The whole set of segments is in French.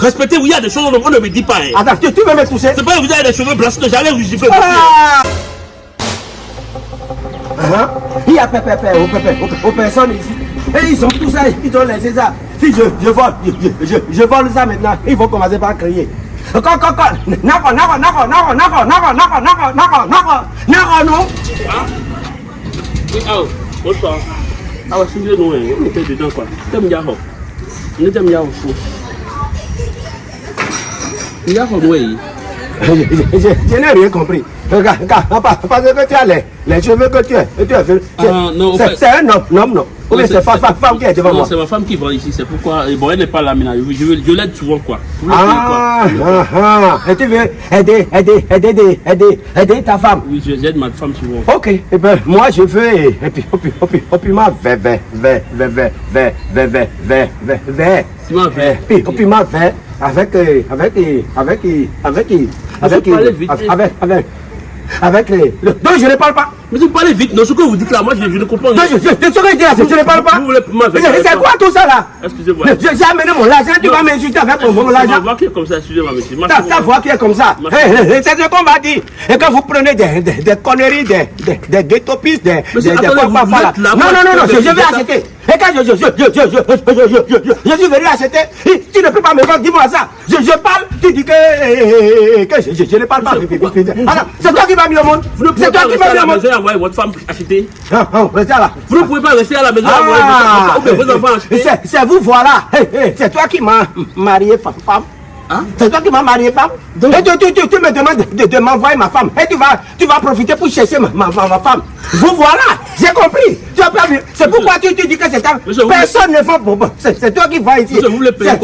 Respectez-vous, il y a des choses qu'on ne me dit pas. Hein. Attends, tu, tu veux me toucher C'est pas que vous avez des cheveux blancs que j'allais vous gifler. Ah Hein? Il y a pépé, aux pépé, aux, aux personnes ici. Et ils ont tout ça, ils ont laissé ça. Si je, je vole, je, je, je vole ça maintenant, ils vont commencer par crier. Encore, encore, encore. Nako, nako, nako, nako, nako, nako, nako, nako, nako, nako, nako, non. Oui, ah, bonsoir. Ah, ouais, si je nous, on était dedans quoi. T'aimes Yahoo. On était Yahoo fou. Yahoo, oui. Je, je, je, je n'ai rien compris. Regarde, parce que tu as les, les cheveux que tu as. Tu as. Ah, non, c'est un homme, homme, non. Ou bien Non, c'est femme, qui est devant Non, moi. c'est ma femme qui vend ici, c'est pourquoi. et Bon, elle n'est pas là maintenant. Je, je, je l'aide souvent quoi. Ah, quoi ah, ah. Et tu veux aider, aider, aider, aider, aider, ta femme. Oui, je- j'aide ma femme souvent. Ok, eh ben, moi je veux, et puis, et puis, et puis, et puis, ma vert, vert, vert, vert, vert, vert, vert, vert, vert, vert. Et puis, et puis, ma vert, avec, avec, avec, avec, avec, euh, vite. avec, avec, avec les, le- non, je ne parle pas. Mais vous parlez vite, non, ce que vous dites là, moi je, je ne comprends rien. je, je, je, ce que je ne parle pas. Vous voulez ma C'est quoi tout ça là? Excusez-moi. J'ai amené mon argent, tu vas m'insulter avec mon, ma argent. voix qui est comme ça, excusez-moi, monsieur. Ma- Ta, ta voix qui est comme ça. Ma- c'est ce qu'on va dire. Et quand vous prenez des, des, conneries, des, des, des, Non, non, non, non, je vais acheter. Et quand je, je, je, je, je, je, je, je, je, je suis venu acheter, tu ne peux pas me vendre, dis-moi ça. Je, je parle, tu dis que, eh, eh, que je, je, ne parle pas. Alors, c'est toi qui m'as mis au monde. C'est pas toi qui à mis au monde. Envoyer votre femme acheter. Ah, ah, restez là. Vous ne pouvez pas rester à la maison et envoyer votre Ah, femme ou vos enfants acheter. c'est vous voilà. Hé, hé, C'est toi qui m'as marié femme. Hein? C'est toi qui m'as marié femme. Et tu, tu, tu, tu me demandes de, de m'envoyer ma femme. Et tu vas, tu vas profiter pour chercher ma, ma, ma, ma femme. Vous voilà. J'ai compris. Tu as pas vu. C'est pourquoi tu, tu dis que c'est ta... Personne ne vend pour moi. C'est toi qui vas ici.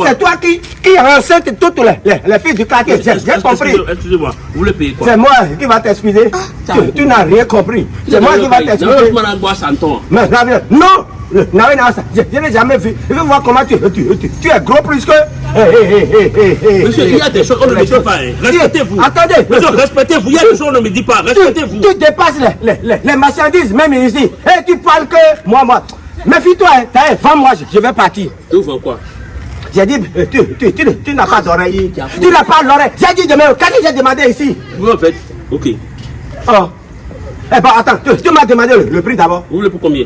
C'est- toi qui, qui enceinte toutes les, les, les filles du quartier. J'ai compris. Excusez- Excusez-moi, vous voulez payer quoi C'est moi qui va t'excuser. Tu, tu n'as rien compris. C'est moi qui va. Mais Gabriel, non Non, je, je n'ai jamais vu. Je veux voir comment tu, tu, tu, tu es gros plus que. Monsieur, il y a des choses qu'on ne me dit pas. hein. Respectez-vous. Attendez. Monsieur, respectez-vous. Il y a des choses qu'on ne me dit pas. Respectez-vous. tu dépasses les, les, les, les marchandises, même ici. Et tu parles que moi, moi. Méfie-toi, hein. Vends-moi, je, vais partir. Tu vois quoi? J'ai dit, euh, tu, tu, tu, tu n'as pas d'oreille. Tu n'as pas d'oreille. J'ai dit demain, qu'est-ce que j'ai demandé ici Vous en faites Ok. Oh. Eh ben, attends, tu, m'as demandé le, le prix d'abord. Vous voulez pour combien?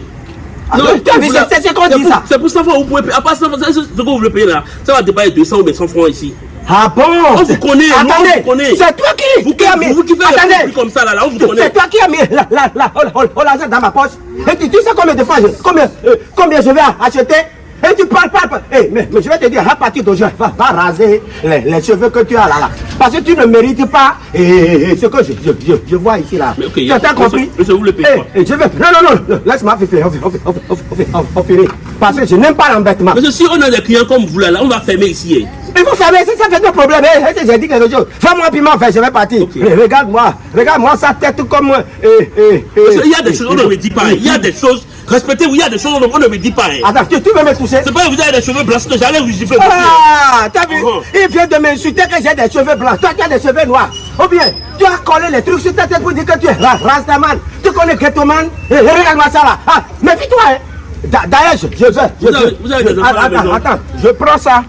Ah, c'est- voulez- c'est ce qu'on c'est dit pour- ça. C'est pour 100 francs, vous pouvez payer. À part 100 francs, c'est ce que vous voulez payer là. Ça va dépasser 200 ou 100 francs ici. Ah bon On vous connaît, nous, on Attendez, vous connaît. c'est toi qui, Vous qui a mis... vous qui faites Attendez, comme ça là, là, on vous c'est connaît. toi qui a mis la, la, la, oh, oh, oh, l'argent dans ma poche. Et tu, sais combien de fois, combien, euh, combien je vais acheter et tu parles, parles, parles. Eh, mais, mais je vais te dire, à partir d'aujourd'hui, va, va raser les, les cheveux que tu as là, là. Parce que tu ne mérites pas eh, eh, eh, ce que je, je, je, je vois ici, là. Mais tu as compris? monsieur, vous le eh, je vais... Non, non, non, laisse-moi finir, on, on, on, on, on, on finit. Parce que je n'aime pas l'embêtement. Parce que si on a des clients comme vous là, là on va fermer ici. Il faut fermer, si ça fait deux problèmes. J'ai dit quelque chose. Fais-moi piment, fait, je vais partir. Regarde-moi, regarde-moi sa tête comme moi. Eh, eh, Parce qu'il y a des choses qu'on ne me dit pas. Il y a des choses. Respectez-vous, il y a des choses qu'on ne me dit pas. hein. Attends, tu, tu veux me toucher C'est pas que vous avez des cheveux blancs que j'allais vous gifler. Ah, t'as vu? Oh. Il vient de m'insulter que j'ai des cheveux blancs. Toi, tu as des cheveux noirs. Ou bien, tu as collé les trucs sur ta tête pour dire que tu es ra- Rastaman. Tu connais Ghettoman Eh, eh, Regarde-moi ça là. Ah, méfie-toi. Hein. D'a- D'ailleurs, je, je vais. je- Vous avez- vous avez des attends, attends, je prends ça.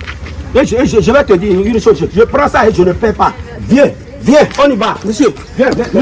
Et je, je- je vais te dire une chose. Je, prends ça et je ne paie pas. Viens, viens, on y va. Monsieur, Viens, viens.